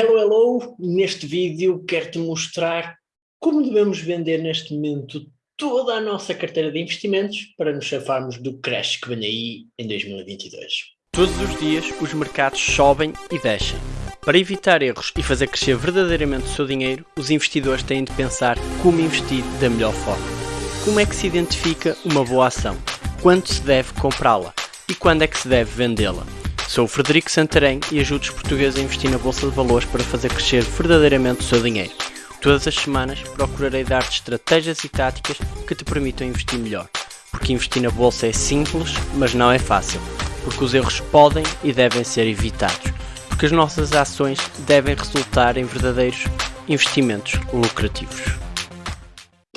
Hello, hello! Neste vídeo quero-te mostrar como devemos vender neste momento toda a nossa carteira de investimentos para nos chafarmos do crash que vem aí em 2022. Todos os dias os mercados sobem e descem. Para evitar erros e fazer crescer verdadeiramente o seu dinheiro, os investidores têm de pensar como investir da melhor forma. Como é que se identifica uma boa ação? Quando se deve comprá-la? E quando é que se deve vendê-la? Sou o Frederico Santarém e ajudo os portugueses a investir na Bolsa de Valores para fazer crescer verdadeiramente o seu dinheiro. Todas as semanas procurarei dar-te estratégias e táticas que te permitam investir melhor. Porque investir na Bolsa é simples, mas não é fácil. Porque os erros podem e devem ser evitados. Porque as nossas ações devem resultar em verdadeiros investimentos lucrativos.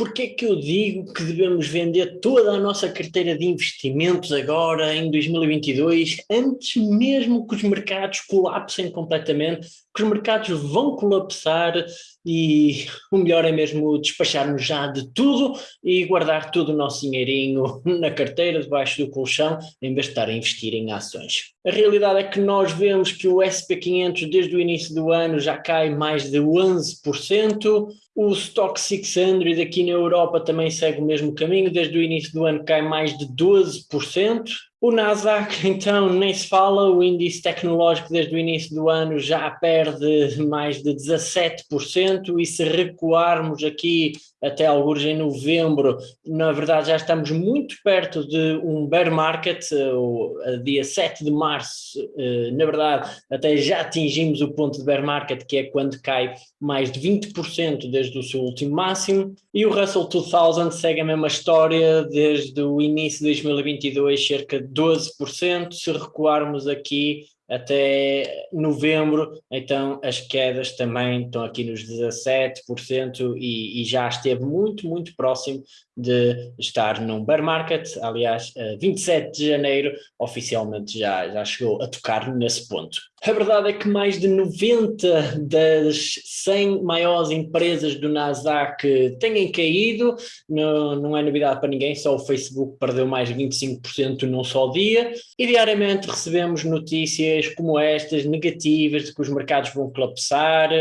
Porquê é que eu digo que devemos vender toda a nossa carteira de investimentos agora, em 2022, antes mesmo que os mercados colapsem completamente, que os mercados vão colapsar e o melhor é mesmo despacharmos já de tudo e guardar todo o nosso dinheirinho na carteira, debaixo do colchão, em vez de estar a investir em ações. A realidade é que nós vemos que o SP500 desde o início do ano já cai mais de 11%, o Stock 600 aqui na Europa também segue o mesmo caminho, desde o início do ano cai mais de 12%, o Nasdaq, então, nem se fala, o índice tecnológico desde o início do ano já perde mais de 17% e se recuarmos aqui até alguns em novembro, na verdade já estamos muito perto de um bear market, o dia 7 de março, eh, na verdade até já atingimos o ponto de bear market, que é quando cai mais de 20% desde o seu último máximo, e o Russell 2000 segue a mesma história desde o início de 2022, cerca de 12%, se recuarmos aqui até novembro, então as quedas também estão aqui nos 17% e, e, já esteve muito, muito próximo de estar num bear market, aliás, 27 de janeiro oficialmente já, já chegou a tocar nesse ponto. A verdade é que mais de 90 das 100 maiores empresas do Nasdaq têm caído, não, não é novidade para ninguém, só o Facebook perdeu mais de 25% num só dia, e diariamente recebemos notícias como estas, negativas, de que os mercados vão colapsar,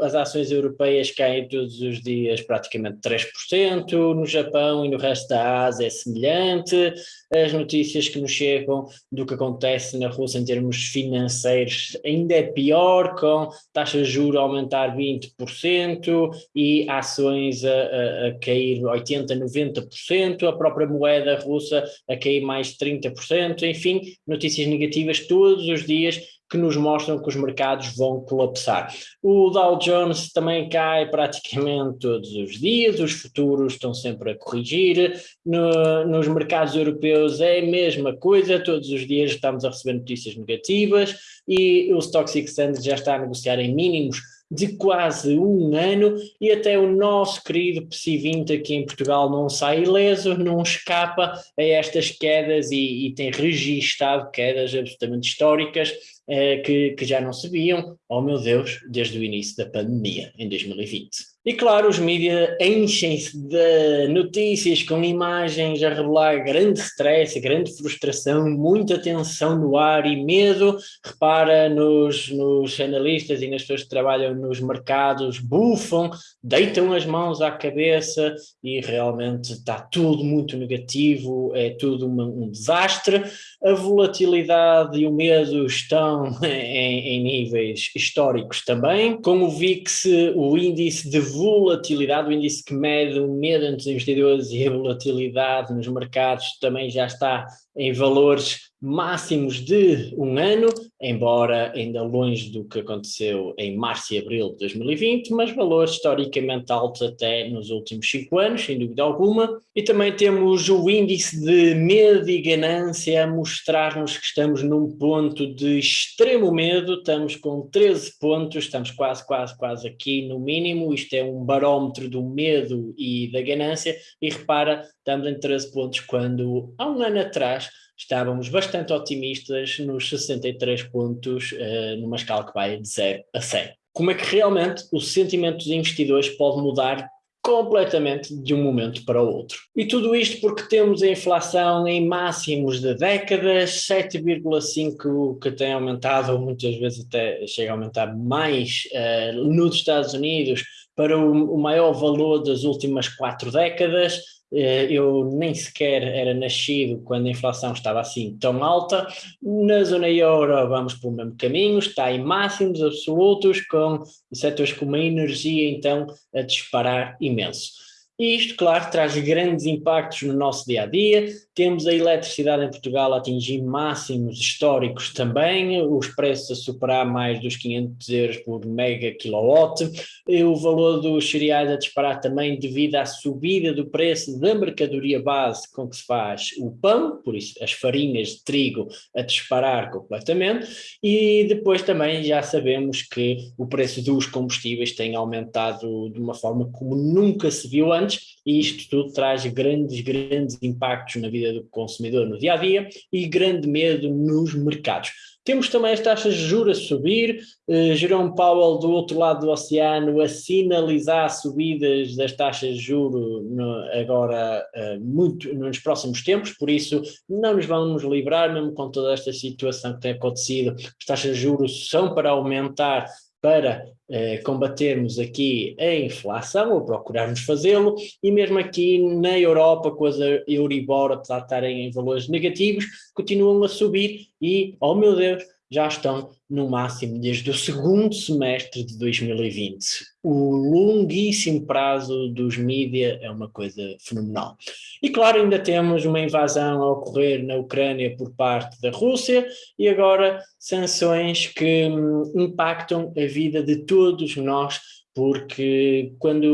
as ações europeias caem todos os dias praticamente 3%, no Japão e no resto da Ásia é semelhante, as notícias que nos chegam do que acontece na Rússia em termos financeiros. Ainda é pior, com taxas de juros a aumentar 20% e ações a, a, a cair 80%, 90%, a própria moeda russa a cair mais 30%, enfim, notícias negativas todos os dias que nos mostram que os mercados vão colapsar. O Dow Jones também cai praticamente todos os dias, os futuros estão sempre a corrigir, no, nos mercados europeus é a mesma coisa, todos os dias estamos a receber notícias negativas e o Stock 600 já está a negociar em mínimos de quase um ano e até o nosso querido PSI20 aqui em Portugal não sai ileso, não escapa a estas quedas e, e tem registado quedas absolutamente históricas eh, que, que já não se viam, oh meu Deus, desde o início da pandemia, em 2020. E claro, os mídias enchem-se de notícias com imagens a revelar grande stress, grande frustração, muita tensão no ar e medo. Repara nos, nos analistas e nas pessoas que trabalham nos mercados, bufam, deitam as mãos à cabeça e realmente está tudo muito negativo, é tudo uma, um desastre. A volatilidade e o medo estão em, em níveis históricos também. Com o VIX, o índice de volatilidade, o índice que mede o medo entre os investidores e a volatilidade nos mercados também já está em valores máximos de um ano, embora ainda longe do que aconteceu em março e abril de 2020, mas valores historicamente altos até nos últimos cinco anos, sem dúvida alguma. E também temos o índice de medo e ganância a mostrar-nos que estamos num ponto de extremo medo, estamos com 13 pontos, estamos quase, quase, quase aqui no mínimo, isto é um barómetro do medo e da ganância, e repara, estamos em 13 pontos quando há um ano atrás estávamos bastante otimistas nos 63 pontos uh, numa escala que vai de 0 a 100. Como é que realmente o sentimento dos investidores pode mudar completamente de um momento para o outro. E tudo isto porque temos a inflação em máximos de décadas, 7,5 que tem aumentado, ou muitas vezes até chega a aumentar mais uh, nos Estados Unidos, para o, maior valor das últimas quatro décadas, eu nem sequer era nascido quando a inflação estava assim tão alta. Na zona euro vamos pelo mesmo caminho, está em máximos absolutos, com setores como a energia então a disparar imenso. E isto, claro, traz grandes impactos no nosso dia a dia. Temos a eletricidade em Portugal a atingir máximos históricos também, os preços a superar mais dos 500 euros por mega kilowatt, e o valor dos cereais a disparar também devido à subida do preço da mercadoria base com que se faz o pão, por isso as farinhas de trigo a disparar completamente, e depois também já sabemos que o preço dos combustíveis tem aumentado de uma forma como nunca se viu antes e isto tudo traz grandes, grandes impactos na vida do consumidor no dia a dia e grande medo nos mercados. Temos também as taxas de juros a subir, uh, Jerome Powell do outro lado do oceano a sinalizar subidas das taxas de juros no, agora uh, muito nos próximos tempos, por isso não nos vamos livrar mesmo com toda esta situação que tem acontecido, as taxas de juros são para aumentar para eh, combatermos aqui a inflação, ou procurarmos fazê-lo, e mesmo aqui na Europa, com as Euribor, apesar de estarem em valores negativos, continuam a subir e, oh meu Deus, já estão no máximo desde o segundo semestre de 2020. O longuíssimo prazo dos mídia é uma coisa fenomenal. E claro, ainda temos uma invasão a ocorrer na Ucrânia por parte da Rússia e agora sanções que hum, impactam a vida de todos nós porque quando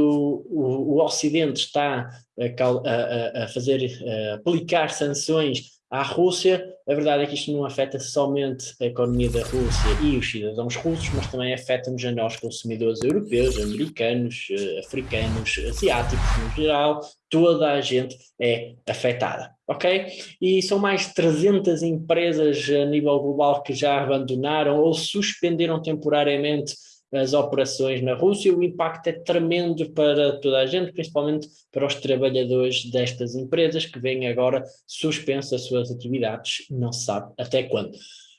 o, o Ocidente está a, a, a fazer, a aplicar sanções à Rússia, a verdade é que isto não afeta somente a economia da Rússia e os cidadãos russos, mas também afeta-nos a nós consumidores europeus, americanos, eh, africanos, asiáticos no geral, toda a gente é afetada, ok? E são mais de 300 empresas a nível global que já abandonaram ou suspenderam temporariamente as operações na Rússia, o impacto é tremendo para toda a gente, principalmente para os trabalhadores destas empresas que vêm agora suspensas as suas atividades, não se sabe até quando.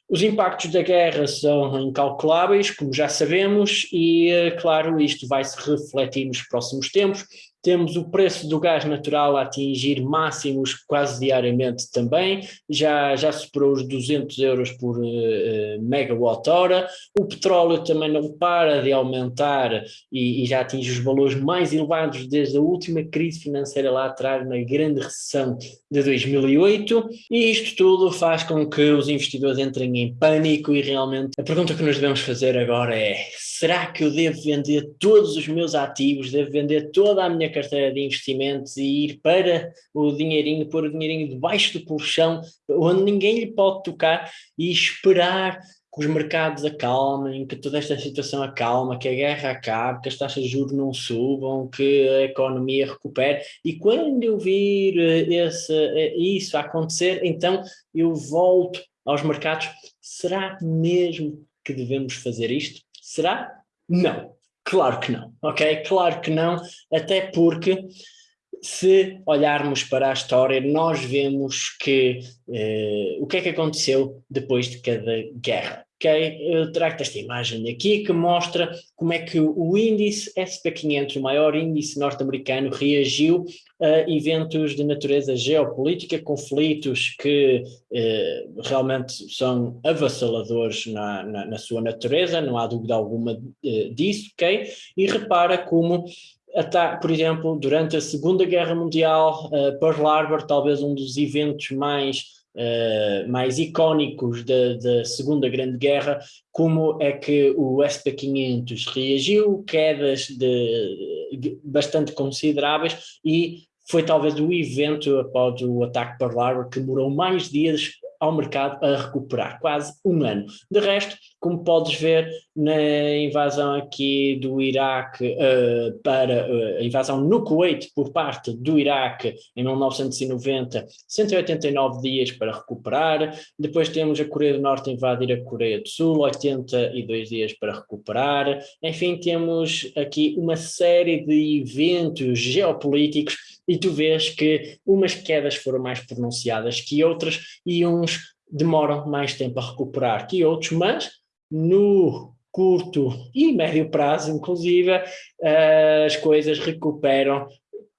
Os impactos da guerra são incalculáveis, como já sabemos, e eh, claro, isto vai se refletir nos próximos tempos. Temos o preço do gás natural a atingir máximos quase diariamente também, já, já superou os 200 euros por uh, megawatt hora. O petróleo também não para de aumentar e, e, já atinge os valores mais elevados desde a última crise financeira lá atrás, na grande recessão de 2008. E isto tudo faz com que os investidores entrem em pânico e realmente a pergunta que nos devemos fazer agora é, será que eu devo vender todos os meus ativos, devo vender toda a minha carteira de investimentos e ir para o dinheirinho, pôr o dinheirinho debaixo do colchão, onde ninguém lhe pode tocar e esperar que os mercados acalmem, que toda esta situação acalma, que a guerra acabe, que as taxas de juros não subam, que a economia recupere. E quando eu vir eh, esse, eh, isso acontecer, então eu volto aos mercados. Será mesmo que devemos fazer isto? Será? Não. Claro que não, ok? Claro que não, até porque se olharmos para a história, nós vemos que eh, o que é que aconteceu depois de cada guerra. Okay? Eu trago esta imagem aqui que mostra como é que o índice SP500, o maior índice norte-americano, reagiu a eventos de natureza geopolítica, conflitos que eh, realmente são avassaladores na, na, na, sua natureza, não há dúvida alguma eh, disso, ok? E repara como por exemplo, durante a Segunda Guerra Mundial, uh, Pearl Harbor, talvez um dos eventos mais uh, mais icónicos da, da, Segunda Grande Guerra, como é que o SP-500 reagiu, quedas de, bastante consideráveis e foi talvez o evento após o ataque Pearl Harbor que demorou mais dias ao mercado a recuperar, quase um ano. De resto, como podes ver na invasão aqui do Iraque uh, para uh, a invasão no Kuwait por parte do Iraque em 1990, 189 dias para recuperar. Depois temos a Coreia do Norte invadir a Coreia do Sul, 82 dias para recuperar. Enfim, temos aqui uma série de eventos geopolíticos e tu vês que umas quedas foram mais pronunciadas que outras e uns demoram mais tempo a recuperar que outros, mas no curto e médio prazo, inclusive, uh, as coisas recuperam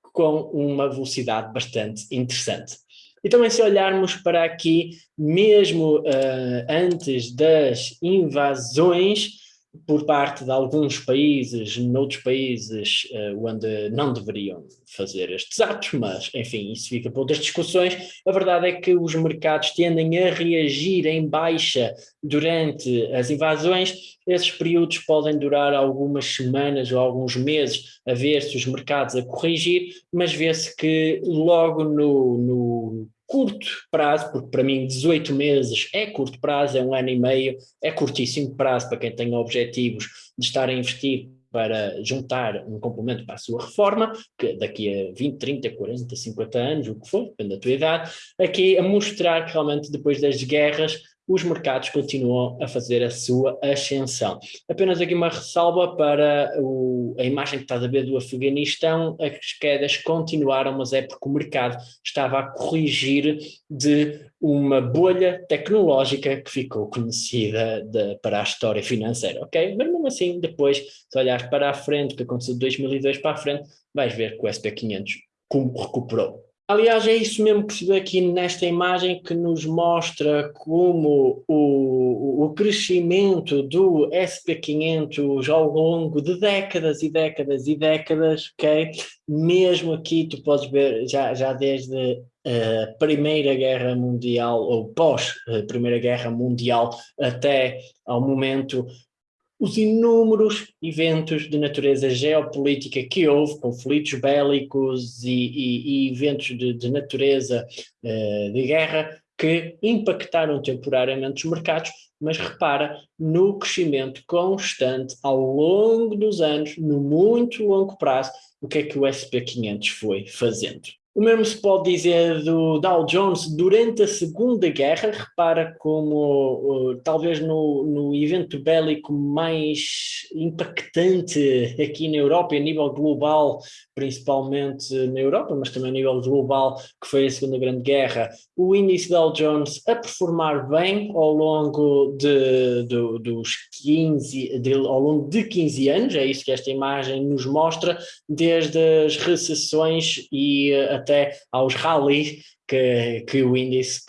com uma velocidade bastante interessante. E também se olharmos para aqui, mesmo uh, antes das invasões, por parte de alguns países, noutros países uh, onde não deveriam fazer estes atos, mas enfim, isso fica para outras discussões. A verdade é que os mercados tendem a reagir em baixa durante as invasões. Esses períodos podem durar algumas semanas ou alguns meses a ver se os mercados a corrigir, mas vê-se que logo no, no curto prazo, porque para mim 18 meses é curto prazo, é um ano e meio, é curtíssimo prazo para quem tem objetivos de estar a investir para juntar um complemento para a sua reforma, que daqui a 20, 30, 40, 50 anos, o que for, depende da tua idade, aqui a mostrar que realmente depois das guerras os mercados continuam a fazer a sua ascensão. Apenas aqui uma ressalva para o, a imagem que estás a ver do Afeganistão, as quedas continuaram, mas é porque o mercado estava a corrigir de uma bolha tecnológica que ficou conhecida de, para a história financeira, ok? Mas mesmo assim, depois, se olhares para a frente, o que aconteceu de 2002 para a frente, vais ver que o SP500 recuperou. Aliás, é isso mesmo que se vê aqui nesta imagem que nos mostra como o, o crescimento do SP500 ao longo de décadas e décadas e décadas, ok? Mesmo aqui tu podes ver já, já desde a Primeira Guerra Mundial ou pós a Primeira Guerra Mundial até ao momento os inúmeros eventos de natureza geopolítica que houve, conflitos bélicos e, e, e eventos de, de natureza uh, de guerra, que impactaram temporariamente os mercados, mas repara no crescimento constante ao longo dos anos, no muito longo prazo, o que é que o SP500 foi fazendo. O mesmo se pode dizer do Dow Jones durante a Segunda Guerra, repara como talvez no, no evento bélico mais impactante aqui na Europa e a nível global, principalmente na Europa, mas também a nível global, que foi a Segunda Grande Guerra, o índice Dow Jones a performar bem ao longo de, de, dos 15, de, ao longo de 15 anos, é isso que esta imagem nos mostra, desde as recessões e uh, até aos rallies que, que o índice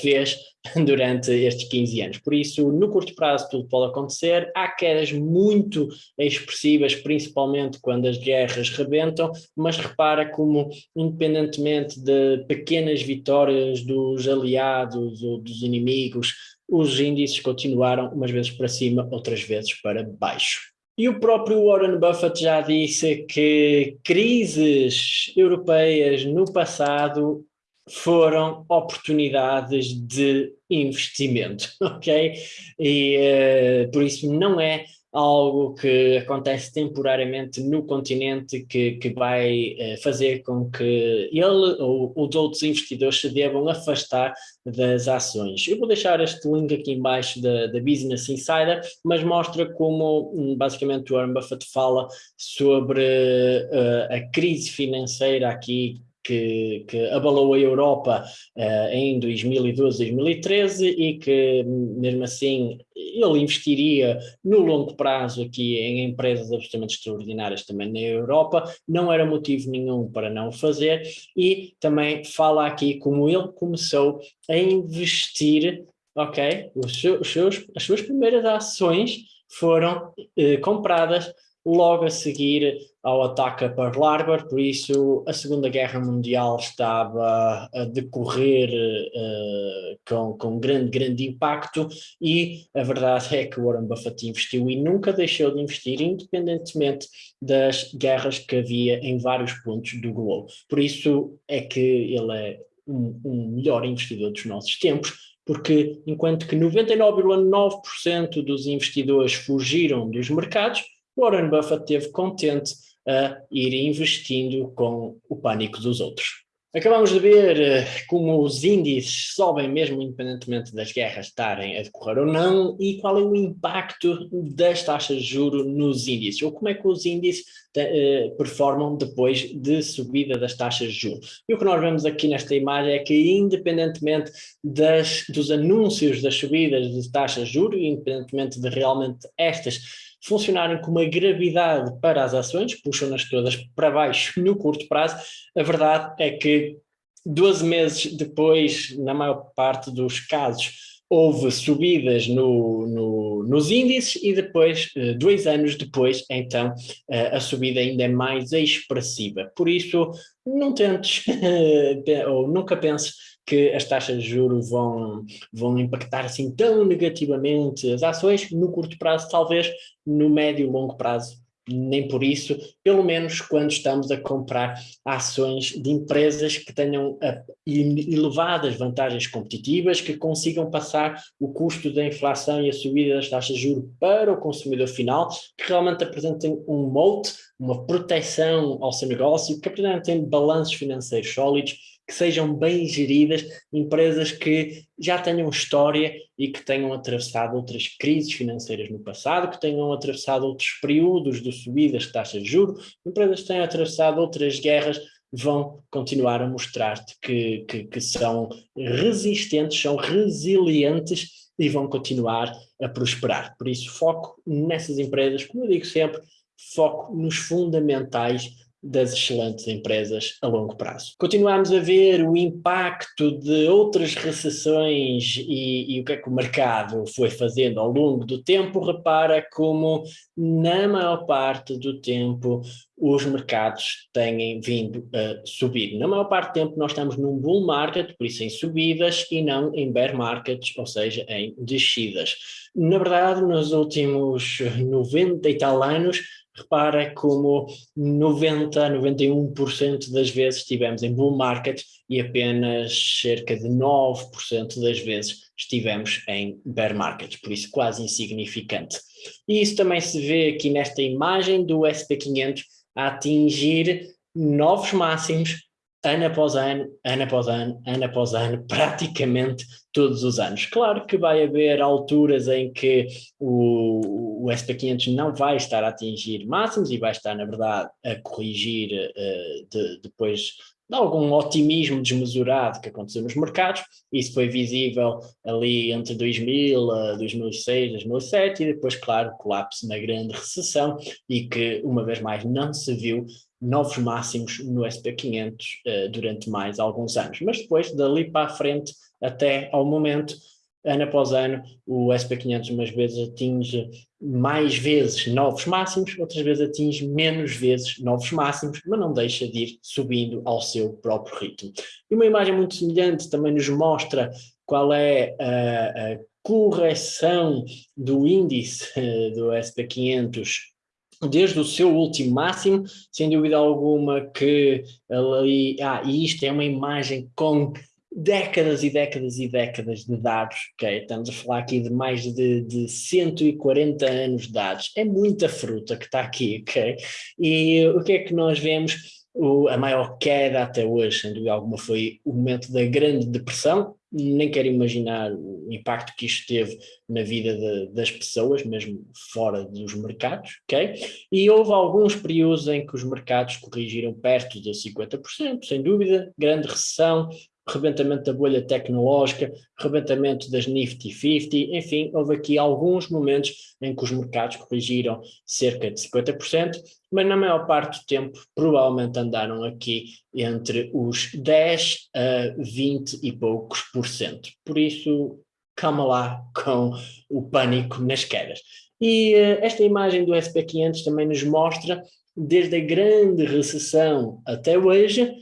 fez durante estes 15 anos. Por isso, no curto prazo tudo pode acontecer, há quedas muito expressivas, principalmente quando as guerras rebentam, mas repara como, independentemente de pequenas vitórias dos aliados ou dos inimigos, os índices continuaram umas vezes para cima, outras vezes para baixo. E o próprio Warren Buffett já disse que crises europeias no passado foram oportunidades de investimento, ok? E uh, por isso não é algo que acontece temporariamente no continente que, que vai eh, fazer com que ele ou os outros investidores se devam afastar das ações. Eu vou deixar este link aqui embaixo da, da Business Insider, mas mostra como hum, basicamente o Warren Buffett fala sobre uh, a crise financeira aqui que, que, abalou a Europa uh, em 2012, 2013 e que mesmo assim ele investiria no longo prazo aqui em empresas absolutamente extraordinárias também na Europa, não era motivo nenhum para não fazer e também fala aqui como ele começou a investir, ok, os seus, os seus as suas primeiras ações foram eh, compradas logo a seguir ao ataque a Pearl Harbor, por isso a Segunda Guerra Mundial estava a decorrer uh, com, com grande, grande impacto e a verdade é que Warren Buffett investiu e nunca deixou de investir, independentemente das guerras que havia em vários pontos do globo. Por isso é que ele é um, um melhor investidor dos nossos tempos porque enquanto que 99,9% dos investidores fugiram dos mercados, Warren Buffett esteve contente a ir investindo com o pânico dos outros. Acabamos de ver eh, como os índices sobem mesmo independentemente das guerras estarem a decorrer ou não e qual é o impacto das taxas de juros nos índices ou como é que os índices uh, performam depois de subida das taxas de juros. E o que nós vemos aqui nesta imagem é que independentemente das, dos anúncios das subidas de taxas de juros, independentemente de realmente estas funcionarem com uma gravidade para as ações, puxam-nas todas para baixo no curto prazo, a verdade é que 12 meses depois, na maior parte dos casos, houve subidas no, no, nos índices e depois, eh, dois anos depois, então, eh, a subida ainda é mais expressiva. Por isso, não tentes, ou nunca penses que as taxas de juros vão, vão impactar assim tão negativamente as ações, no curto prazo talvez, no médio e longo prazo nem por isso, pelo menos quando estamos a comprar ações de empresas que tenham uh, elevadas vantagens competitivas, que consigam passar o custo da inflação e a subida das taxas de juros para o consumidor final, que realmente apresentem um moat, uma proteção ao seu negócio, que apresentem balanços financeiros sólidos que sejam bem geridas, empresas que já tenham história e que tenham atravessado outras crises financeiras no passado, que tenham atravessado outros períodos de subidas de taxas de juros, empresas que tenham atravessado outras guerras, vão continuar a mostrar-te que, que, que são resistentes, são resilientes e vão continuar a prosperar. Por isso, foco nessas empresas, como eu digo sempre, foco nos fundamentais das excelentes empresas a longo prazo. Continuamos a ver o impacto de outras recessões e, e, o que é que o mercado foi fazendo ao longo do tempo. Repara como, na maior parte do tempo, os mercados têm vindo a subir. Na maior parte do tempo nós estamos num bull market, por isso em subidas, e não em bear markets, ou seja, em descidas. Na verdade, nos últimos 90 e tal anos, repara como 90 a 91% das vezes estivemos em bull market e apenas cerca de 9% das vezes estivemos em bear market, por isso quase insignificante. E isso também se vê aqui nesta imagem do SP500 a atingir novos máximos ano após ano, ano após ano, ano após ano, praticamente todos os anos. Claro que vai haver alturas em que o, o SP500 não vai estar a atingir máximos e vai estar, na verdade, a corrigir uh, de, depois de algum otimismo desmesurado que aconteceu nos mercados. Isso foi visível ali entre 2000, 2006, 2007 e depois, claro, colapso na grande recessão e que, uma vez mais, não se viu novos máximos no SP500 uh, durante mais alguns anos. Mas depois, dali para a frente, até ao momento, ano após ano, o SP500 umas vezes atinge mais vezes novos máximos, outras vezes atinge menos vezes novos máximos, mas não deixa de ir subindo ao seu próprio ritmo. E uma imagem muito semelhante também nos mostra qual é a, a correção do índice uh, do SP500 desde o seu último máximo, sem dúvida alguma que ali, ah, e isto é uma imagem com décadas e décadas e décadas de dados, ok? Estamos a falar aqui de mais de, de 140 anos de dados, é muita fruta que está aqui, ok? E o que é que nós vemos? O, a maior queda até hoje, sem dúvida alguma, foi o momento da Grande Depressão, nem quero imaginar o impacto que isto teve na vida de, das pessoas, mesmo fora dos mercados, ok? E houve alguns períodos em que os mercados corrigiram perto de 50%, sem dúvida, grande recessão, rebentamento da bolha tecnológica, rebentamento das Nifty 50, enfim, houve aqui alguns momentos em que os mercados corrigiram cerca de 50%, mas na maior parte do tempo provavelmente andaram aqui entre os 10 a 20 e poucos por cento. Por isso, calma lá com o pânico nas quedas. E uh, esta imagem do SP500 também nos mostra, desde a grande recessão até hoje,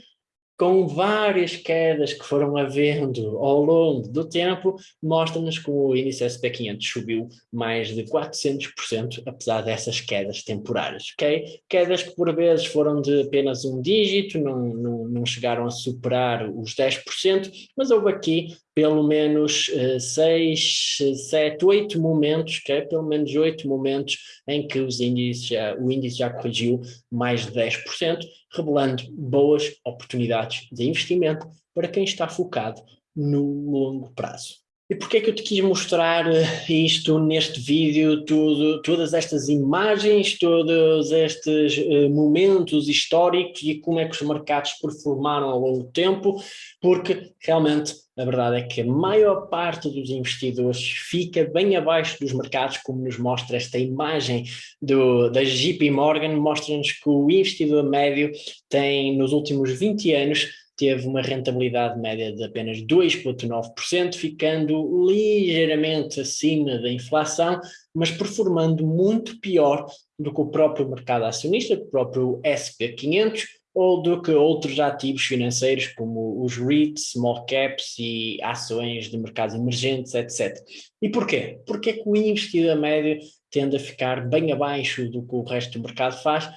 com várias quedas que foram havendo ao longo do tempo, mostra-nos que o índice SP500 subiu mais de 400%, apesar dessas quedas temporárias, ok? Quedas que por vezes foram de apenas um dígito, não, não, não chegaram a superar os 10%, mas houve aqui pelo menos uh, seis, sete, oito momentos, okay? pelo menos oito momentos em que os índices já, o índice já corrigiu mais de 10%, revelando boas oportunidades de investimento para quem está focado no longo prazo. E porquê é que eu te quis mostrar eh, isto neste vídeo, tudo, todas estas imagens, todos estes uh, momentos históricos e como é que os mercados performaram ao longo do tempo? Porque realmente a verdade é que a maior parte dos investidores fica bem abaixo dos mercados, como nos mostra esta imagem do, da JP Morgan, mostra-nos que o investidor médio tem nos últimos 20 anos teve uma rentabilidade média de apenas 2,9%, ficando ligeiramente acima da inflação, mas performando muito pior do que o próprio mercado acionista, o próprio SP500, ou do que outros ativos financeiros como os REITs, small caps e ações de mercados emergentes, etc. E porquê? Porque é que o investidor médio tende a ficar bem abaixo do que o resto do mercado faz?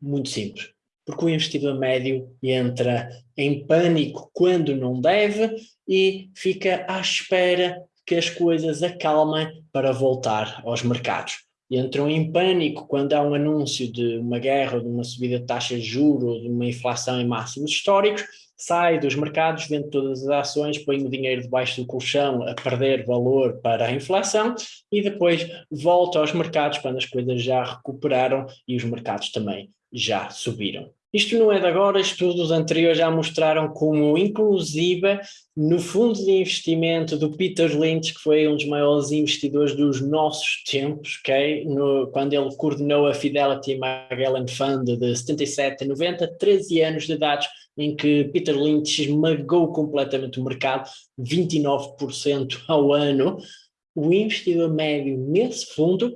Muito simples porque o investidor médio entra em pânico quando não deve e fica à espera que as coisas acalmem para voltar aos mercados. Entram em pânico quando há um anúncio de uma guerra, de uma subida de taxa de juros, de uma inflação em máximos históricos, sai dos mercados, vende todas as ações, põe o dinheiro debaixo do colchão a perder valor para a inflação e depois volta aos mercados quando as coisas já recuperaram e os mercados também já subiram. Isto não é de agora, estudos anteriores já mostraram como, inclusive, no fundo de investimento do Peter Lynch, que foi um dos maiores investidores dos nossos tempos, okay? no, quando ele coordenou a Fidelity Magellan Fund de 77 a 90, 13 anos de idade, em que Peter Lynch esmagou completamente o mercado, 29% ao ano, o investidor médio nesse fundo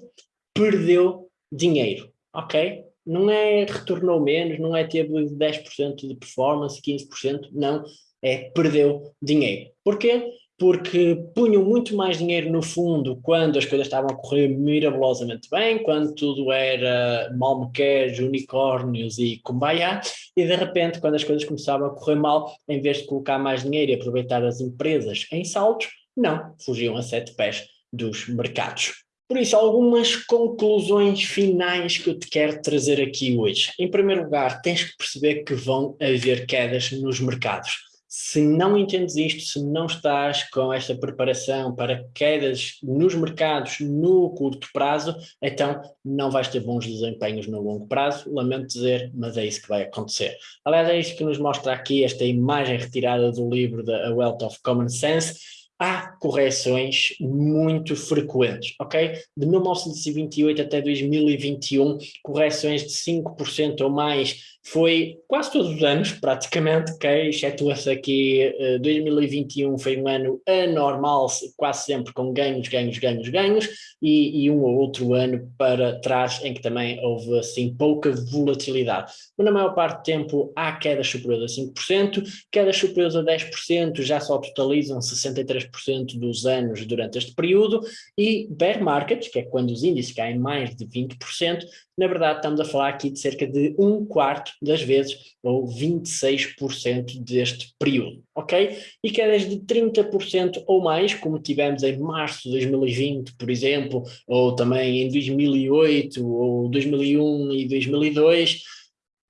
perdeu dinheiro, ok? Não é retornou menos, não é teve 10% de performance, 15%, não, é perdeu dinheiro. Porquê? Porque punham muito mais dinheiro no fundo quando as coisas estavam a correr mirabolosamente bem, quando tudo era malmequeres, unicórnios e kumbaya, e de repente quando as coisas começavam a correr mal, em vez de colocar mais dinheiro e aproveitar as empresas em saltos, não, fugiam a sete pés dos mercados. Por isso, algumas conclusões finais que eu te quero trazer aqui hoje. Em primeiro lugar, tens que perceber que vão haver quedas nos mercados. Se não entendes isto, se não estás com esta preparação para quedas nos mercados no curto prazo, então não vais ter bons desempenhos no longo prazo, lamento dizer, mas é isso que vai acontecer. Aliás, é isso que nos mostra aqui esta imagem retirada do livro da Wealth of Common Sense, há correções muito frequentes, ok? De 1928 até 2021, correções de 5% ou mais foi quase todos os anos, praticamente, ok? Excetua-se aqui, uh, eh, 2021 foi um ano anormal, quase sempre com ganhos, ganhos, ganhos, ganhos, e, e, um ou outro ano para trás em que também houve, assim, pouca volatilidade. Mas na maior parte do tempo há quedas superiores a 5%, quedas superiores a 10% já só totalizam 63% dos anos durante este período, e bear markets, que é quando os índices caem mais de 20%, na verdade estamos a falar aqui de cerca de um quarto das vezes, ou 26% deste período, ok? E quedas de 30% ou mais, como tivemos em março de 2020, por exemplo, ou também em 2008, ou 2001 e 2002,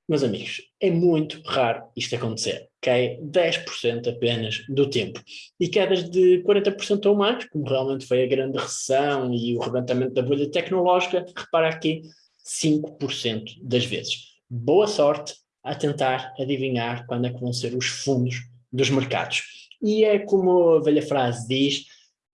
meus amigos, é muito raro isto acontecer, ok? 10% apenas do tempo. E quedas de 40% ou mais, como realmente foi a grande recessão e o levantamento da bolha tecnológica, repara aqui, 5% das vezes. Boa sorte a tentar adivinhar quando é que vão ser os fundos dos mercados. E é como a velha frase diz,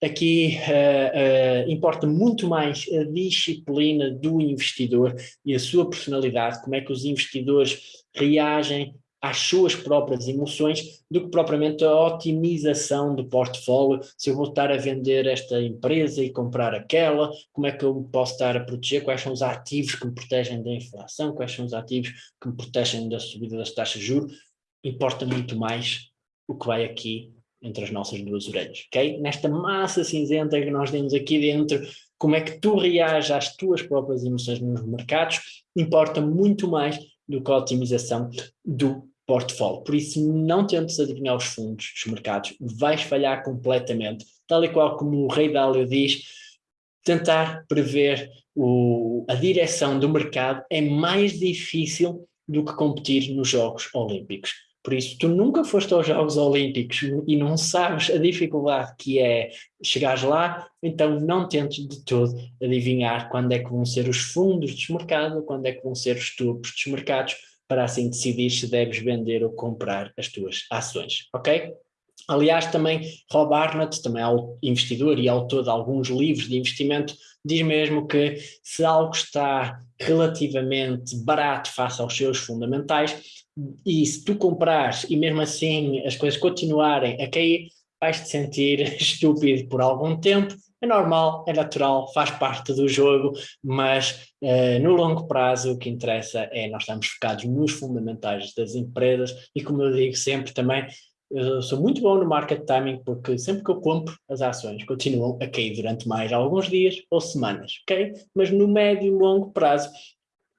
aqui uh, uh, importa muito mais a disciplina do investidor e a sua personalidade, como é que os investidores reagem às suas próprias emoções do que propriamente a otimização do portfólio, se eu vou estar a vender esta empresa e comprar aquela, como é que eu posso estar a proteger, quais são os ativos que me protegem da inflação, quais são os ativos que me protegem da subida das taxas de juros, importa muito mais o que vai aqui entre as nossas duas orelhas, ok? Nesta massa cinzenta que nós temos aqui dentro, como é que tu reages às tuas próprias emoções nos mercados, importa muito mais do que a otimização do portfólio. Por isso, não tentes adivinhar os fundos dos mercados, vais falhar completamente. Tal e qual como o Rei Dálio diz, tentar prever o, a direção do mercado é mais difícil do que competir nos Jogos Olímpicos. Por isso, tu nunca foste aos Jogos Olímpicos e não sabes a dificuldade que é chegares lá, então não tentes de todo adivinhar quando é que vão ser os fundos dos mercados, quando é que vão ser os tubos dos mercados, para assim decidir se deves vender ou comprar as tuas ações, ok? Aliás, também Rob Arnott, também é investidor e autor de alguns livros de investimento, diz mesmo que se algo está relativamente barato face aos seus fundamentais, e se tu comprares e mesmo assim as coisas continuarem a cair, vais-te sentir estúpido por algum tempo, é normal, é natural, faz parte do jogo, mas uh, no longo prazo o que interessa é nós estamos focados nos fundamentais das empresas e como eu digo sempre também, eu sou muito bom no market timing porque sempre que eu compro as ações continuam a cair durante mais alguns dias ou semanas, ok? Mas no médio e longo prazo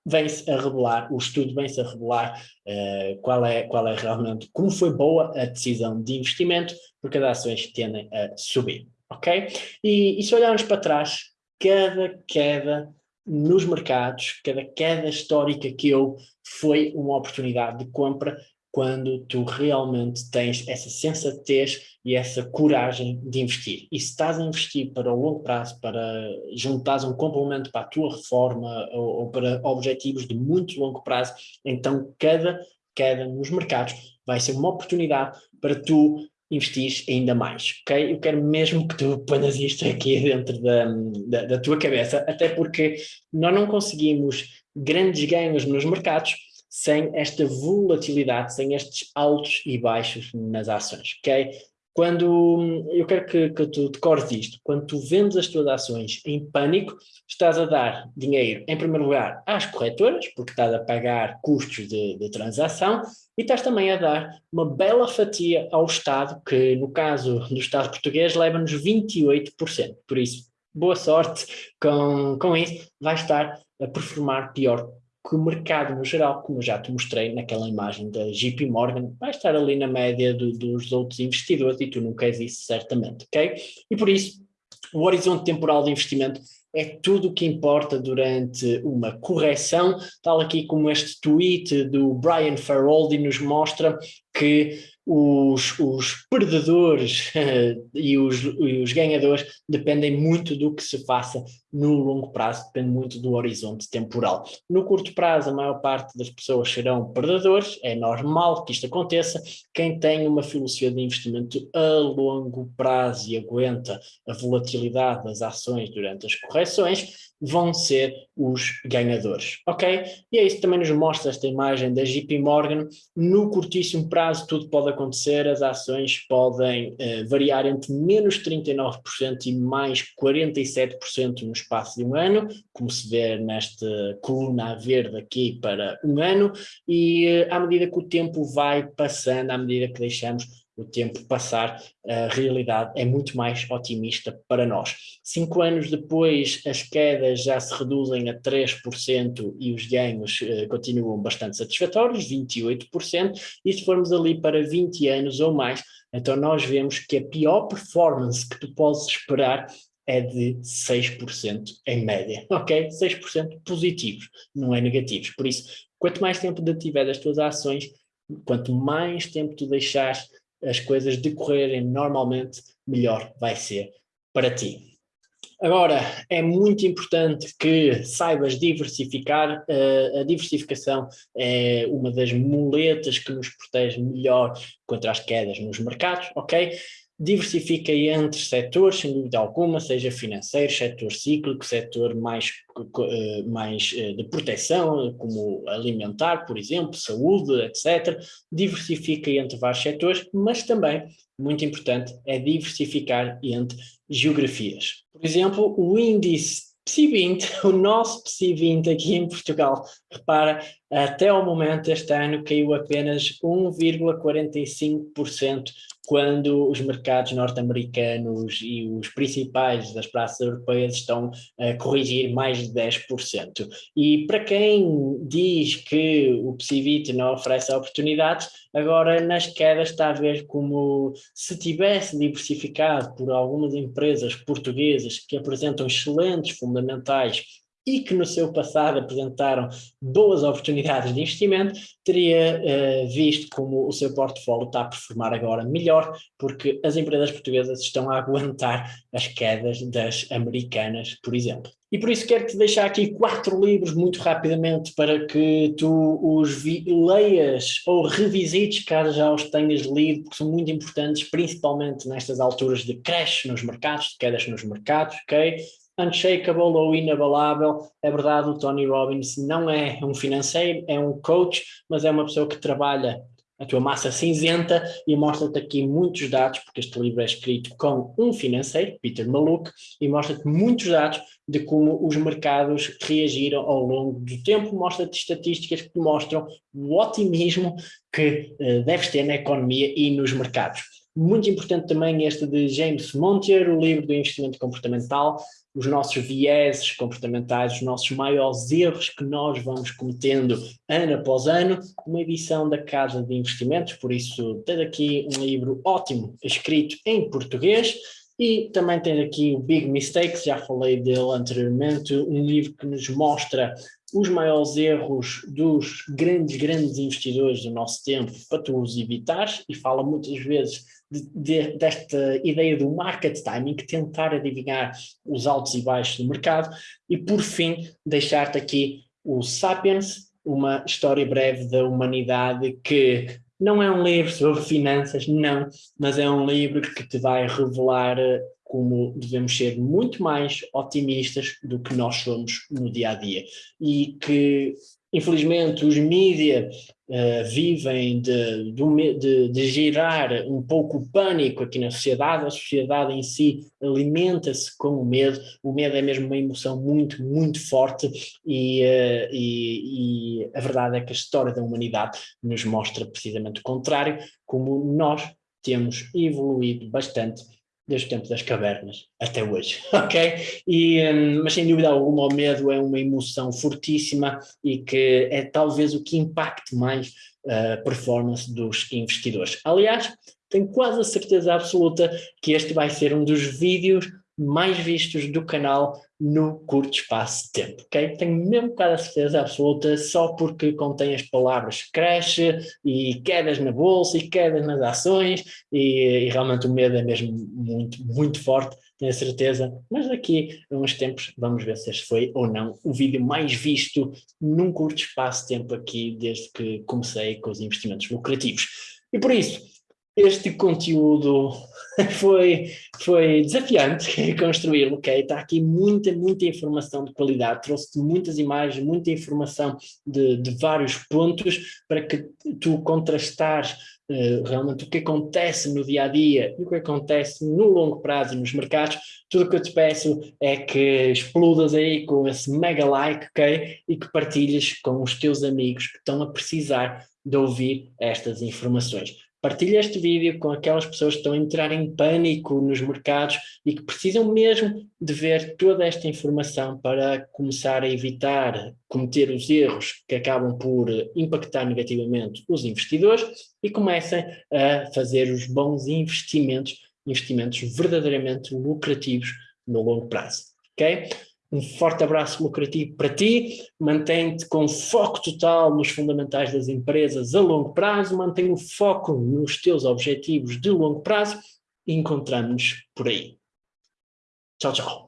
vem-se a revelar, o estudo vem-se a revelar uh, qual, é, qual é realmente, como foi boa a decisão de investimento, porque as ações tendem a subir, ok? E, e se olharmos para trás, cada queda nos mercados, cada queda histórica que houve foi uma oportunidade de compra quando tu realmente tens essa sensatez e essa coragem de investir. E se estás a investir para o longo prazo, para juntares um complemento para a tua reforma ou, ou para objetivos de muito longo prazo, então cada queda nos mercados vai ser uma oportunidade para tu investir ainda mais, ok? Eu quero mesmo que tu ponhas isto aqui dentro da, da, da tua cabeça, até porque nós não conseguimos grandes ganhos nos mercados sem esta volatilidade, sem estes altos e baixos nas ações, ok? Quando, eu quero que, que tu decores isto, quando tu vendes as tuas ações em pânico, estás a dar dinheiro, em primeiro lugar, às corretoras, porque estás a pagar custos de, de transação, e estás também a dar uma bela fatia ao Estado, que no caso do Estado português leva-nos 28%. Por isso, boa sorte com, com isso, vai estar a performar pior que o mercado no geral, como eu já te mostrei naquela imagem da JP Morgan, vai estar ali na média do, dos outros investidores e tu não queres isso certamente, ok? E por isso, o horizonte temporal de investimento é tudo o que importa durante uma correção, tal aqui como este tweet do Brian Faroldi nos mostra que os, os perdedores e, os, e os ganhadores dependem muito do que se faça no longo prazo, depende muito do horizonte temporal. No curto prazo, a maior parte das pessoas serão perdedores, é normal que isto aconteça. Quem tem uma filosofia de investimento a longo prazo e aguenta a volatilidade das ações durante as correções, vão ser os ganhadores, ok? E é isso que também nos mostra esta imagem da JP Morgan, no curtíssimo prazo tudo pode acontecer, as ações podem uh, variar entre menos 39% e mais 47% no espaço de um ano, como se vê nesta coluna verde aqui para um ano, e uh, à medida que o tempo vai passando, à medida que deixamos o tempo passar, a realidade é muito mais otimista para nós. Cinco anos depois, as quedas já se reduzem a 3% e os ganhos eh, continuam bastante satisfatórios, 28%, e se formos ali para 20 anos ou mais, então nós vemos que a pior performance que tu podes esperar é de 6% em média, ok? 6% positivos, não é negativos. Por isso, quanto mais tempo tiver das tuas ações, quanto mais tempo tu deixares as coisas decorrerem normalmente, melhor vai ser para ti. Agora, é muito importante que saibas diversificar, uh, a diversificação é uma das muletas que nos protege melhor contra as quedas nos mercados, ok? Diversifica entre setores, sem dúvida alguma, seja financeiro, setor cíclico, setor mais, eh, mais eh, de proteção, como alimentar, por exemplo, saúde, etc. Diversifica entre vários setores, mas também, muito importante, é diversificar entre geografias. Por exemplo, o índice PSI20, o nosso PSI20 aqui em Portugal, repara, até ao momento este ano caiu apenas 1,45% quando os mercados norte-americanos e os principais das praças europeias estão a corrigir mais de 10%. E para quem diz que o PCVIT não oferece oportunidades, agora nas quedas está a ver como se tivesse diversificado por algumas empresas portuguesas que apresentam excelentes fundamentais e que no seu passado apresentaram boas oportunidades de investimento, teria uh, visto como o seu portfólio está a performar agora melhor, porque as empresas portuguesas estão a aguentar as quedas das americanas, por exemplo. E por isso quero-te deixar aqui quatro livros muito rapidamente para que tu os leias ou revisites caso já os tenhas lido, porque são muito importantes, principalmente nestas alturas de crash nos mercados, de quedas nos mercados, ok? Unshakable ou inabalável. É verdade, o Tony Robbins não é um financeiro, é um coach, mas é uma pessoa que trabalha a tua massa cinzenta e mostra-te aqui muitos dados, porque este livro é escrito com um financeiro, Peter Maluk, e mostra-te muitos dados de como os mercados reagiram ao longo do tempo, mostra-te estatísticas que mostram o otimismo que uh, deves ter na economia e nos mercados. Muito importante também este de James Montier, o livro do investimento comportamental, os nossos vieses comportamentais, os nossos maiores erros que nós vamos cometendo ano após ano, uma edição da Casa de Investimentos, por isso tens aqui um livro ótimo, escrito em português, e também tens aqui o Big Mistakes, já falei dele anteriormente, um livro que nos mostra os maiores erros dos grandes, grandes investidores do nosso tempo para tu os evitares e fala muitas vezes de, de, desta ideia do market timing, tentar adivinhar os altos e baixos do mercado e por fim deixar-te aqui o Sapiens, uma história breve da humanidade que não é um livro sobre finanças, não, mas é um livro que te vai revelar como devemos ser muito mais otimistas do que nós somos no dia a dia. E que infelizmente os mídias uh, vivem de, de, de, gerar um pouco o pânico aqui na sociedade, a sociedade em si alimenta-se com o medo, o medo é mesmo uma emoção muito, muito forte e, uh, e, e a verdade é que a história da humanidade nos mostra precisamente o contrário, como nós temos evoluído bastante desde o tempo das cavernas até hoje, ok? E, um, mas sem dúvida alguma o medo é uma emoção fortíssima e que é talvez o que impacte mais a performance dos investidores. Aliás, tenho quase a certeza absoluta que este vai ser um dos vídeos mais vistos do canal no curto espaço de tempo, ok? Tenho mesmo quase a certeza absoluta, só porque contém as palavras crash e quedas na bolsa e quedas nas ações e, e realmente o medo é mesmo muito, muito forte, tenho certeza, mas daqui a uns tempos vamos ver se este foi ou não o vídeo mais visto num curto espaço de tempo aqui desde que comecei com os investimentos lucrativos. E por isso, este conteúdo foi, foi desafiante construí-lo, ok? Está aqui muita, muita informação de qualidade, trouxe-te muitas imagens, muita informação de, de vários pontos para que tu contrastares uh, realmente o que acontece no dia-a-dia -dia, e o que acontece no longo prazo nos mercados. Tudo o que eu te peço é que explodas aí com esse mega like, ok? E que partilhes com os teus amigos que estão a precisar de ouvir estas informações. Partilha este vídeo com aquelas pessoas que estão a entrar em pânico nos mercados e que precisam mesmo de ver toda esta informação para começar a evitar cometer os erros que acabam por impactar negativamente os investidores e comecem a fazer os bons investimentos, investimentos verdadeiramente lucrativos no longo prazo. ok? Um forte abraço lucrativo para ti, mantém-te com foco total nos fundamentais das empresas a longo prazo, mantém o foco nos teus objetivos de longo prazo e encontramos-nos por aí. Tchau, tchau.